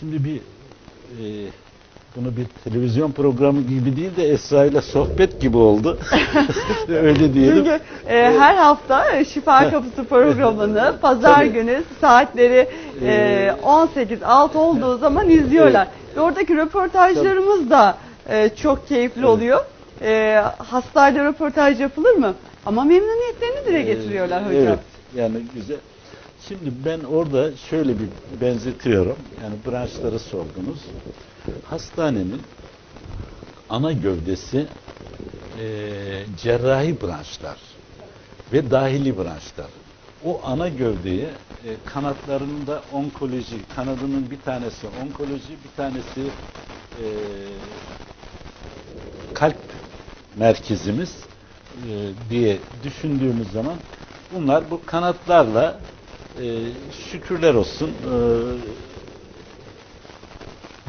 Şimdi bir e, bunu bir televizyon programı gibi değil de Esra ile sohbet gibi oldu. Öyle diyelim. Çünkü e, her hafta e, Şifa Kapısı programını pazar Tabii. günü saatleri e, Ee, 18-6 olduğu zaman izliyorlar. Ve oradaki röportajlarımız da e, çok keyifli Evet. oluyor. E, hastayla röportaj yapılır mı? Ama memnuniyetlerini dile getiriyorlar Ee, hocam. Evet, yani güzel. Şimdi ben orada şöyle bir benzetiyorum. Yani branşları sordunuz. Hastanenin ana gövdesi eee, cerrahi branşlar ve dahili branşlar. O ana gövdeye e, kanatlarında onkoloji, kanadının bir tanesi onkoloji, bir tanesi eee, kalp merkezimiz e, diye düşündüğümüz zaman bunlar bu kanatlarla e, şükürler olsun e,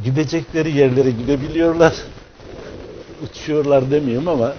gidecekleri yerlere gidebiliyorlar. Uçuyorlar demiyorum ama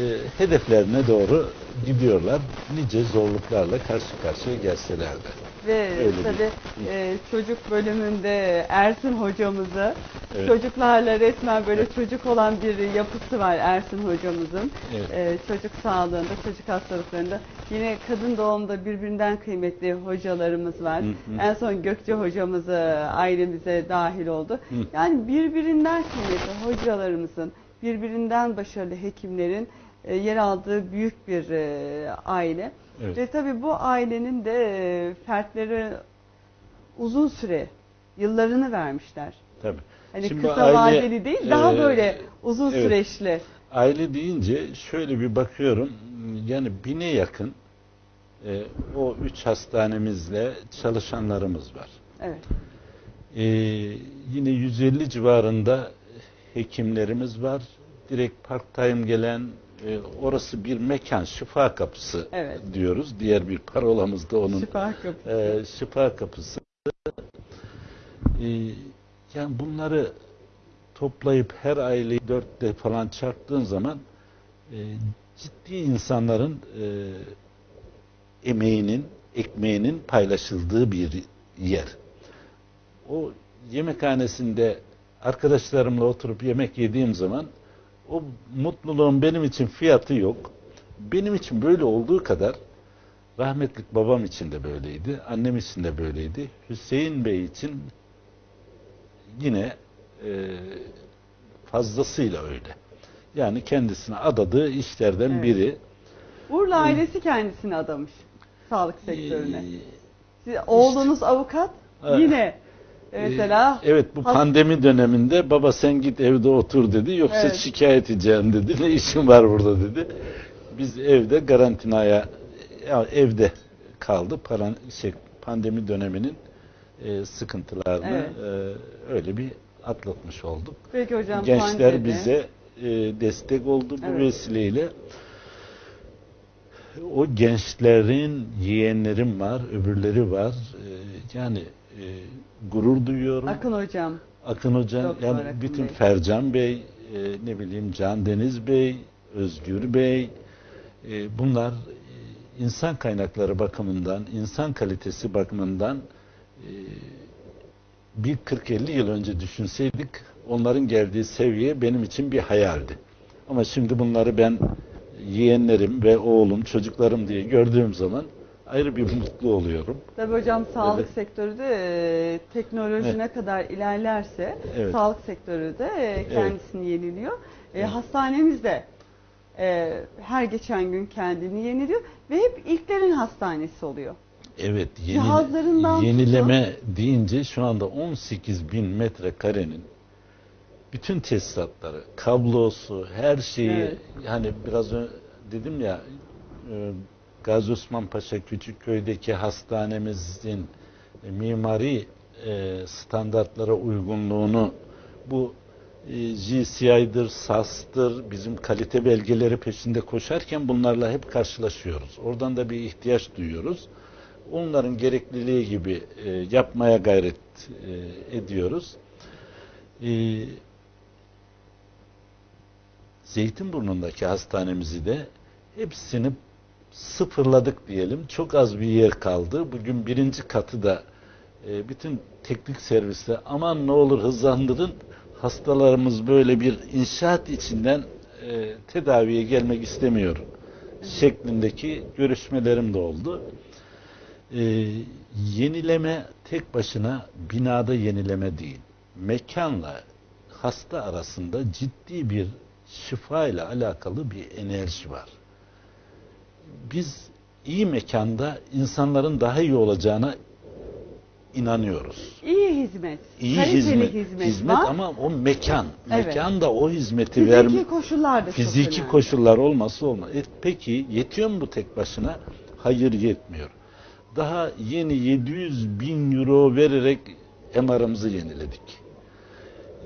e, hedeflerine doğru gidiyorlar. Nice zorluklarla karşı karşıya gelseler de. Ve Öyle bir- tabii e, çocuk bölümünde Ersin hocamızı Evet. çocuklarla resmen böyle çocuk olan bir yapısı var Ersin hocamızın. Evet. E, çocuk sağlığında, çocuk hastalıklarında. Yine kadın doğumda birbirinden kıymetli hocalarımız var. Hı hı. En son Gökçe hocamız ailemize dahil oldu. Hı. Yani birbirinden kıymetli hocalarımızın, birbirinden başarılı hekimlerin e, yer aldığı büyük bir e, aile. Evet. Ve tabii bu ailenin de e, fertleri uzun süre yıllarını vermişler. Tabii. Hani Şimdi kısa aile, vadeli değil, daha e, böyle uzun evet. süreçli. Aile deyince şöyle bir bakıyorum yani bine yakın e, o üç hastanemizle çalışanlarımız var. Evet. E, yine 150 civarında hekimlerimiz var. Direkt part time gelen e, orası bir mekan şifa kapısı Evet. diyoruz. Diğer bir parolamız da onun Şifa kapısı. e, şifa kapısı. E, yani bunları toplayıp her aileyi dörtte falan çarptığın zaman e, ciddi insanların e, emeğinin, ekmeğinin paylaşıldığı bir yer. O yemekhanesinde arkadaşlarımla oturup yemek yediğim zaman o mutluluğun benim için fiyatı yok. Benim için böyle olduğu kadar rahmetlik babam için de böyleydi, annem için de böyleydi. Hüseyin Bey için yine e, fazlasıyla öyle. Yani kendisine adadığı işlerden Evet. biri. Urla ailesi kendisini adamış sağlık sektörüne. Ee, Siz, oğlunuz avukat Evet. yine e, mesela Ee, evet bu pandemi döneminde baba sen git evde otur dedi. Yoksa Evet. şikayet edeceğim dedi. Ne işin var burada dedi. Biz evde karantinaya ya evde kaldı. Paran, şey, pandemi döneminin e, sıkıntılarını e, öyle bir atlatmış olduk. Peki hocam Gençler pandemi. bize e, destek oldu bu Evet. vesileyle. O gençlerin yeğenlerim var, öbürleri var. E, yani e, gurur duyuyorum. Akın hocam. Akın Hoca, Doktor yani Akın bütün Bey. Fercan Bey, e, ne bileyim Can Deniz Bey, Özgür Bey, e, bunlar e, insan kaynakları bakımından, insan kalitesi bakımından bir 40-50 yıl önce düşünseydik onların geldiği seviye benim için bir hayaldi. Ama şimdi bunları ben yeğenlerim ve oğlum, çocuklarım diye gördüğüm zaman ayrı bir mutlu oluyorum. Tabii hocam sağlık Evet. sektörü de e, teknoloji Evet. ne kadar ilerlerse Evet. sağlık sektörü de e, kendisini yeniliyor. E, Evet. Hastanemiz de e, her geçen gün kendini yeniliyor ve hep ilklerin hastanesi oluyor. Evet, yeni, Cihazlarından yenileme deyince şu anda 18 bin metrekarenin bütün tesisatları, kablosu, her şeyi Evet. hani biraz önce dedim ya e, Gazi Osman Paşa Küçükköy'deki hastanemizin mimari e, standartlara uygunluğunu bu e, GCI'dir, SAS'tır, bizim kalite belgeleri peşinde koşarken bunlarla hep karşılaşıyoruz. Oradan da bir ihtiyaç duyuyoruz. Onların gerekliliği gibi e, yapmaya gayret e, ediyoruz. E, Zeytinburnu'ndaki hastanemizi de hepsini sıfırladık diyelim. Çok az bir yer kaldı. Bugün birinci katı da e, bütün teknik servisler aman ne olur hızlandırın hastalarımız böyle bir inşaat içinden e, tedaviye gelmek istemiyor şeklindeki görüşmelerim de oldu. E, yenileme tek başına binada yenileme değil. Mekanla hasta arasında ciddi bir şifa ile alakalı bir enerji var. Biz iyi mekanda insanların daha iyi olacağına inanıyoruz. İyi hizmet, İyi hizmet, hizmet, var. ama o mekan, Evet. mekan da o hizmeti Fiziki verme koşullar da fiziki koşullar olması olmaz. E, peki yetiyor mu bu tek başına? Hayır yetmiyor. Daha yeni 700 bin euro vererek MR'ımızı yeniledik.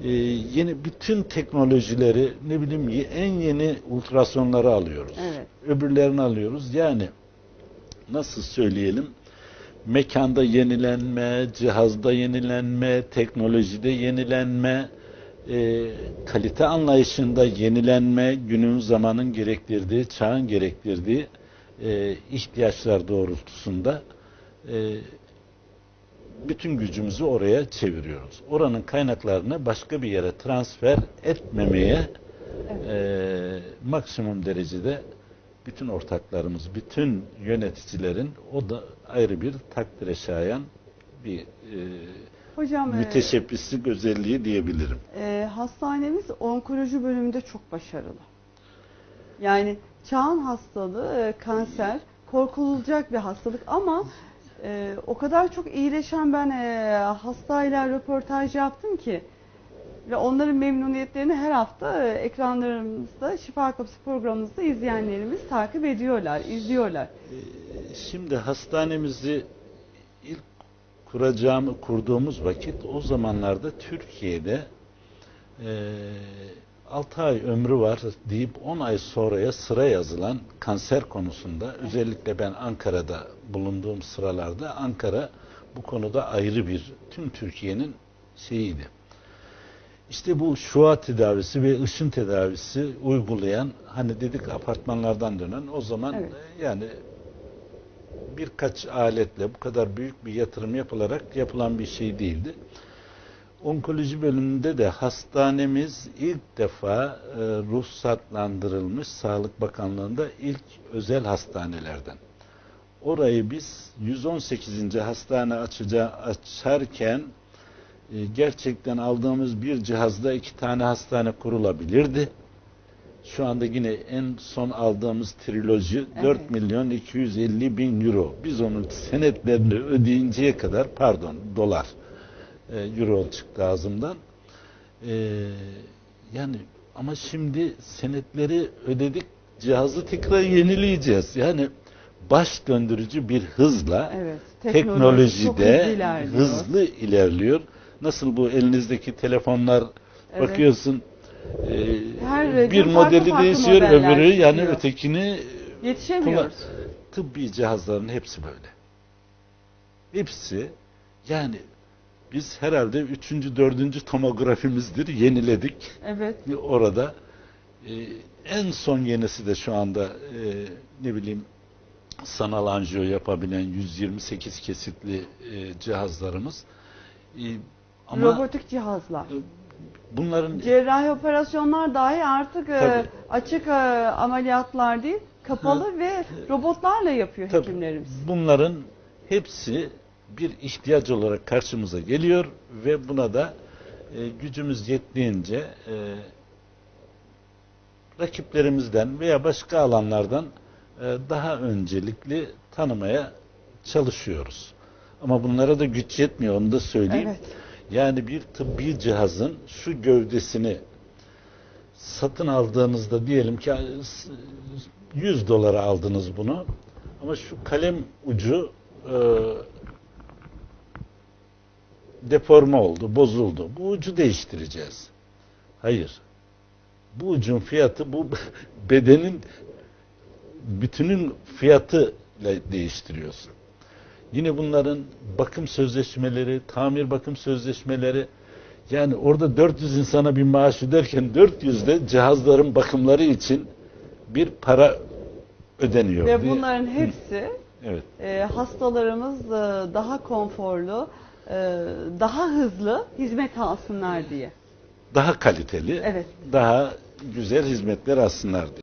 E, yeni bütün teknolojileri ne bileyim en yeni ultrasonları alıyoruz. Evet. Öbürlerini alıyoruz. Yani nasıl söyleyelim? Mekanda yenilenme, cihazda yenilenme, teknolojide yenilenme, e, kalite anlayışında yenilenme, günün zamanın gerektirdiği, çağın gerektirdiği e, ihtiyaçlar doğrultusunda e, bütün gücümüzü oraya çeviriyoruz. Oranın kaynaklarını başka bir yere transfer etmemeye e, maksimum derecede bütün ortaklarımız, bütün yöneticilerin o da ayrı bir takdire şayan bir e, Hocam e, müteşebbislik özelliği diyebilirim. e, hastanemiz onkoloji bölümünde çok başarılı. Yani çağın hastalığı e, kanser korkulacak bir hastalık ama e, o kadar çok iyileşen ben e, hastayla röportaj yaptım ki ve onların memnuniyetlerini her hafta e, ekranlarımızda Şifa Kapısı programımızda izleyenlerimiz takip ediyorlar, izliyorlar. Şimdi hastanemizi ilk kuracağımı kurduğumuz vakit o zamanlarda Türkiye'de e, 6 ay ömrü var deyip 10 ay sonraya sıra yazılan kanser konusunda özellikle ben Ankara'da bulunduğum sıralarda Ankara bu konuda ayrı bir tüm Türkiye'nin şeyiydi. İşte bu şua tedavisi ve ışın tedavisi uygulayan hani dedik apartmanlardan dönen o zaman Evet. e, yani birkaç aletle bu kadar büyük bir yatırım yapılarak yapılan bir şey değildi. Onkoloji bölümünde de hastanemiz ilk defa e, ruhsatlandırılmış Sağlık Bakanlığı'nda ilk özel hastanelerden. Orayı biz 118. hastane açacağı açarken e, gerçekten aldığımız bir cihazda iki tane hastane kurulabilirdi. Şu anda yine en son aldığımız triloji Evet. 4 milyon 250 bin euro. Biz onun senetlerini ödeyinceye kadar pardon dolar e, euro çıktı ağzımdan. E, yani ama şimdi senetleri ödedik cihazı tekrar yenileyeceğiz. Yani baş döndürücü bir hızla Evet, teknoloji teknolojide hızlı ilerliyor. hızlı ilerliyor. Nasıl bu elinizdeki telefonlar Evet. bakıyorsun e, Her bir modeli farklı farklı değişiyor modeller öbürü yani çıkıyor. ötekini Yetişemiyoruz. tıbbi cihazların hepsi böyle. Hepsi yani biz herhalde üçüncü, dördüncü tomografimizdir yeniledik Evet. orada. E, en son yenisi de şu anda e, ne bileyim sanal anjiyo yapabilen 128 kesitli e, cihazlarımız. E, ama Robotik cihazlar. bunların Cerrahi operasyonlar dahi artık e, açık e, ameliyatlar değil, kapalı ve robotlarla yapıyor Tabii, hekimlerimiz. bunların hepsi bir ihtiyaç olarak karşımıza geliyor ve buna da e, gücümüz yettiğince e, rakiplerimizden veya başka alanlardan e, daha öncelikli tanımaya çalışıyoruz. Ama bunlara da güç yetmiyor onu da söyleyeyim. Evet. Yani bir tıbbi cihazın şu gövdesini satın aldığınızda diyelim ki 100 dolara aldınız bunu ama şu kalem ucu e, deforme oldu, bozuldu. Bu ucu değiştireceğiz. Hayır. Bu ucun fiyatı bu bedenin bütünün fiyatı ile değiştiriyorsun. Yine bunların bakım sözleşmeleri, tamir bakım sözleşmeleri yani orada 400 insana bir maaş öderken 400 de cihazların bakımları için bir para ödeniyor. Ve bunların hepsi Evet. e, hastalarımız e, daha konforlu, daha hızlı hizmet alsınlar diye. Daha kaliteli, Evet. daha güzel hizmetler alsınlar diye.